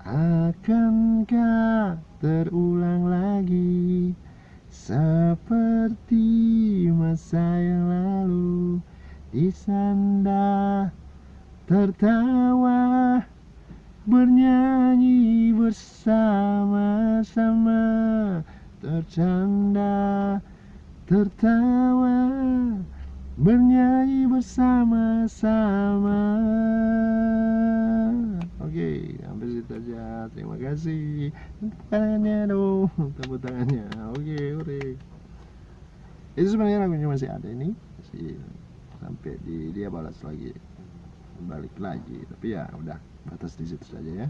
Akankah terulang lagi Seperti masa yang lalu? Di sanda tertawa Bernyanyi bersama-sama. Tercanda tertawa Bernyanyi bersama-sama sampai situ aja. Terima kasih. Tepuk tangannya dong, tepuk tangannya. Oke, oke. Itu sebenarnya lagunya masih ada ini, masih sampai di dia balas lagi, balik lagi. Tapi ya udah batas di situ saja ya.